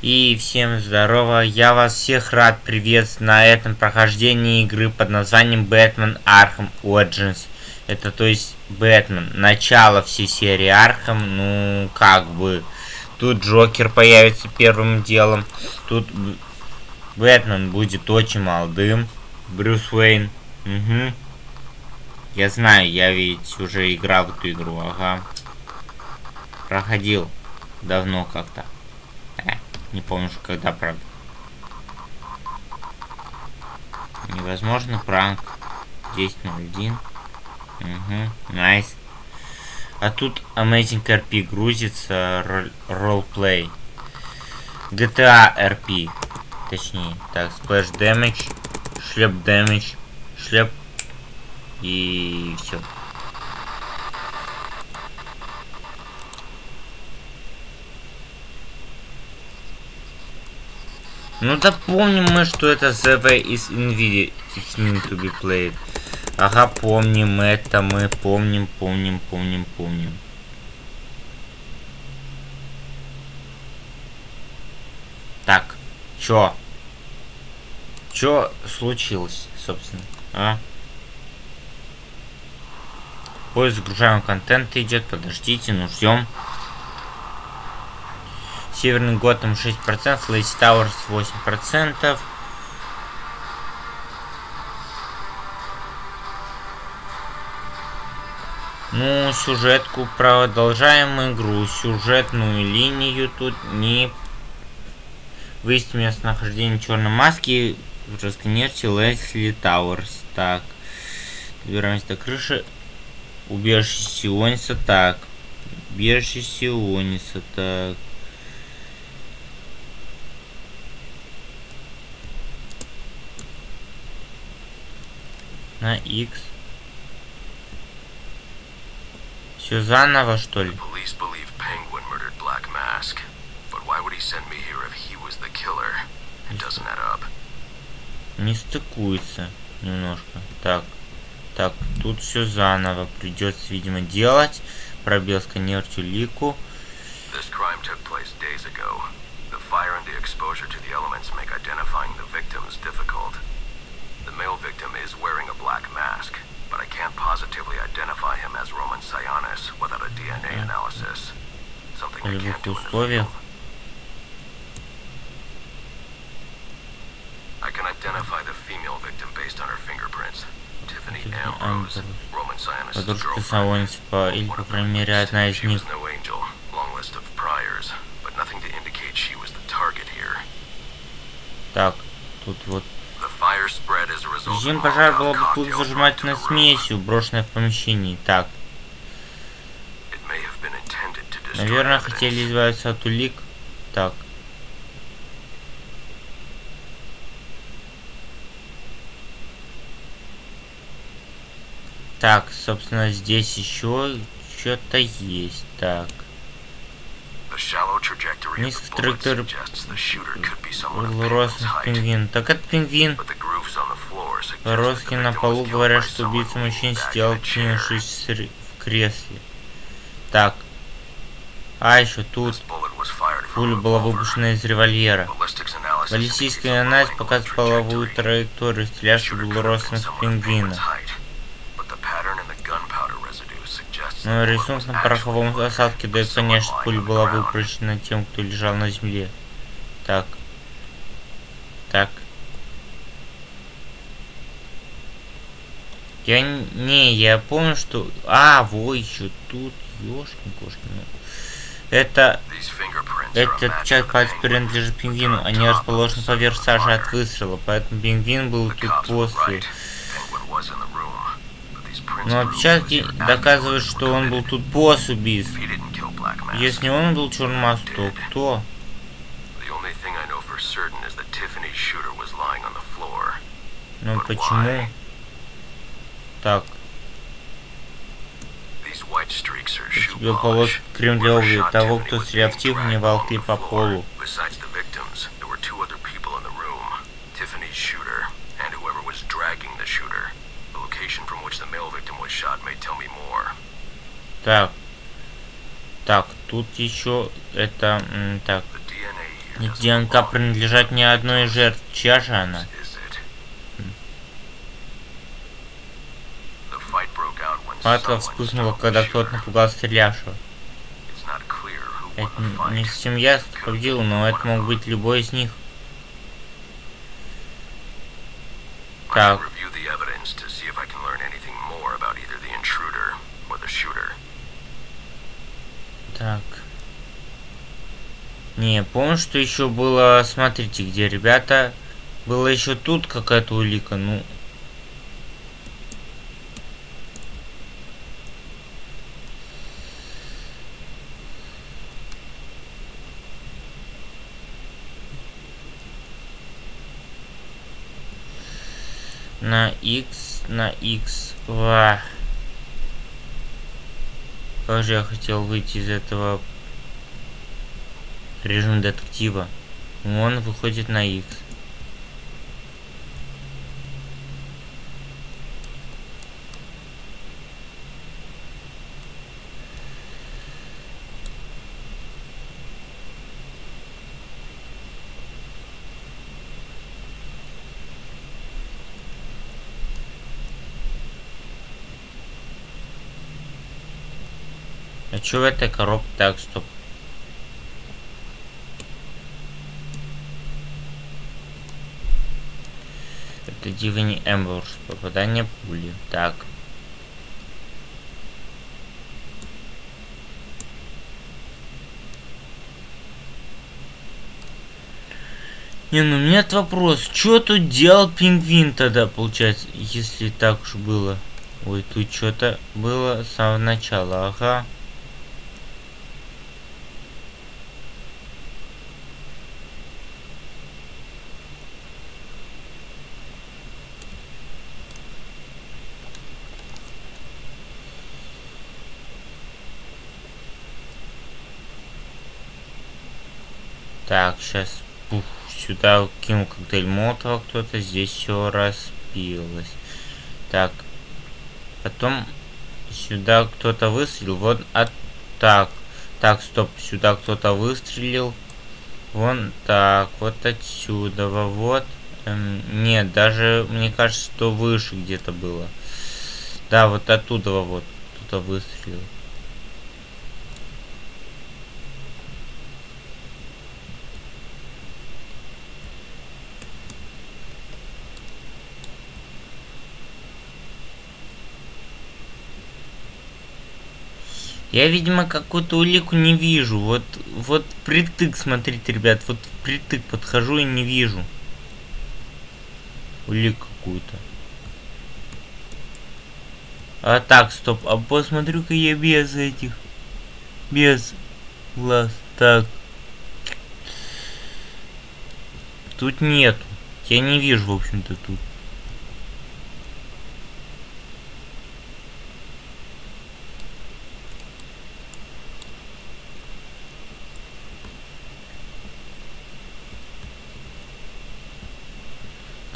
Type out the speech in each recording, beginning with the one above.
И всем здорово, я вас всех рад приветствовать на этом прохождении игры под названием Batman Arkham Origins. Это то есть Бэтмен, начало всей серии Arkham, ну как бы. Тут Джокер появится первым делом, тут Бэтмен будет очень молодым, Брюс Уэйн, угу. Я знаю, я ведь уже играл в эту игру, ага. Проходил давно как-то. Э. Не помню, когда, правда. Невозможно пранк. 10.01. Угу, найс. А тут Amazing RP грузится, ролплей. GTA RP. Точнее, так, Splash Damage, Шлеп Damage, Шлеп и все. Ну да помним мы, что это The Way is Nvidia It's meant to be played. Ага, помним это, мы помним, помним, помним, помним. Так, чё? Чё случилось, собственно, а? Поиск загружаемого контента идет, подождите, ну ждем. Северный Готэм 6%, Лейси Тауэрс 8%. Ну, сюжетку продолжаем игру. Сюжетную линию тут не... Выяснить местонахождение черной маски. Расконерьте Лесли Тауэрс. Так. Добираемся до крыши. Убежище Сиониса. Так. Убежище Сиониса. Так. На X. Все заново, что ли? Не стыкуется немножко. Так, так, тут все заново придется, видимо, делать. Пробел сканер тюлику. This crime took place days ago. The fire and the exposure to the elements make identifying the victims difficult. The male victim is wearing a black mask, but I can't positively identify him as Roman Sionis without a DNA analysis. Something I can't do in the field. I can identify the female victim based on her fingerprints. Tiffany Ambrose, Roman Sionis' girlfriend. Или, по крайней мере, одна из них. Так, тут вот Режим пожара была бутылка зажимательной смесью, брошенная в помещении. Так. Наверное, хотели избавиться от улик. Так. Так, собственно, здесь еще что-то есть. Так. Низкая траектория росных пингвин. Так это пингвин. Роски на полу говорят, что убийца мужчин сидел, откинувшись в кресле. Так. А, еще тут. Пуля была выпущена из револьвера. Баллистический анализ показывает половую траекторию, стрелявший был ростом пингвина. Но рисунок на пороховом осадке дает конечно, пуля была выпущена тем, кто лежал на земле. Так. Так. Я не, я помню, что... А, во, еще тут, ёшкин кошкин. Ну. Это... Этот часть пальцев принадлежит пингвину. Они расположены поверх сажи от выстрела, поэтому пингвин был тут после. Но отпечатки доказывают, что он был тут после убийств. Если он был черным то кто? Ну почему? Так. Тебе полос крем для обуви. Того, кто стрелял в Тиффани, волкли по полу. Так. Так, тут еще это... Так. ДНК принадлежат не одной из жертв. Чья же она? Схватка вспыхнула, когда кто-то напугал стрелявшего. Это не совсем ясно, победил, но это мог быть любой из них. Так. Так. Не, помню, что еще было, смотрите, где ребята, было еще тут какая-то улика, ну, на x на x Ва. Как же я хотел выйти из этого режима детектива. Он выходит на x. А что в этой коробке? Так, стоп. Это Дивани Эмбурс. Попадание пули. Так. Не, ну у меня вопрос. Что тут делал пингвин тогда, получается, если так уж было? Ой, тут что-то было с самого начала. Ага. Так, сейчас пух, сюда кинул коктейль Молотова кто-то, здесь все распилось. Так, потом сюда кто-то выстрелил, вот, а так, так, стоп, сюда кто-то выстрелил, вон так, вот отсюда, вот, эм, нет, даже, мне кажется, что выше где-то было. Да, вот оттуда вот кто-то выстрелил. Я, видимо, какую-то улику не вижу. Вот, вот притык, смотрите, ребят, вот притык подхожу и не вижу. Улику какую-то. А так, стоп, а посмотрю-ка я без этих. Без глаз. Так. Тут нету. Я не вижу, в общем-то, тут.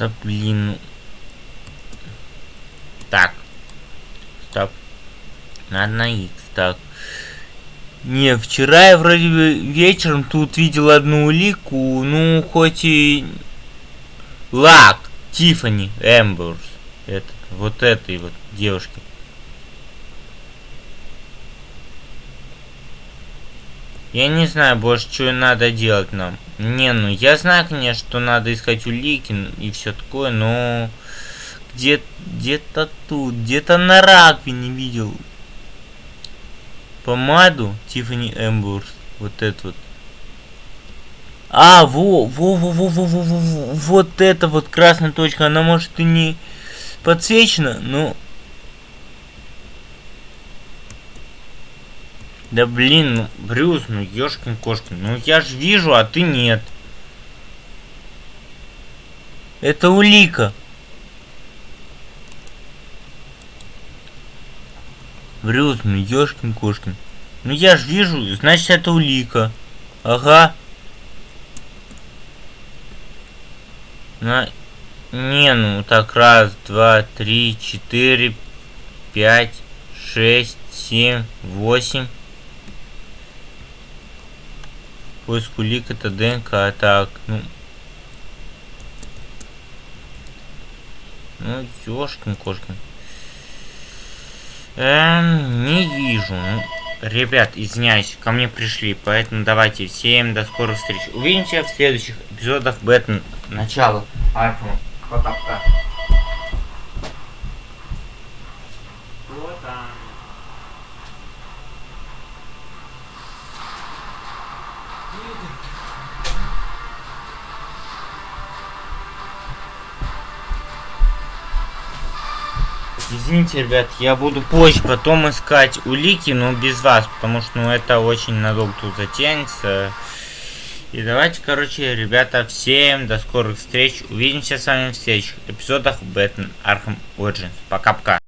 Да блин. Так. Стоп. Надо на X. Так. Не, вчера я вроде бы вечером тут видел одну улику, ну, хоть и... Лак, Тифани Эмберс. Это, вот этой вот девушки. Я не знаю больше, что надо делать нам. Не, ну я знаю, конечно, что надо искать улики и все такое, но где где-то тут, где-то на раковине видел помаду Тиффани Эмбурс. Вот это вот. А, во, во, во, во, во, во, во, во, вот эта вот красная точка, она может и не подсвечена, но Да блин, Брюс, ну ёшкин кошкин. Ну я ж вижу, а ты нет. Это улика. Брюс, ну ёшкин кошкин. Ну я ж вижу, значит это улика. Ага. На... Не, ну так раз, два, три, четыре, пять, шесть, семь, восемь. Поиск улик это ДНК. Так, ну... Ну, ёшкин кошкин. Эм, не вижу. Ну, ребят, извиняюсь, ко мне пришли, поэтому давайте всем до скорых встреч. Увидимся в следующих эпизодах Бэтмен. Начало. Архама. Пока-пока. Извините, ребят, я буду позже потом искать улики, но без вас, потому что ну, это очень надолго тут затянется. И давайте, короче, ребята, всем до скорых встреч. Увидимся с вами в следующих эпизодах Batman Arkham Origins. Пока-пока.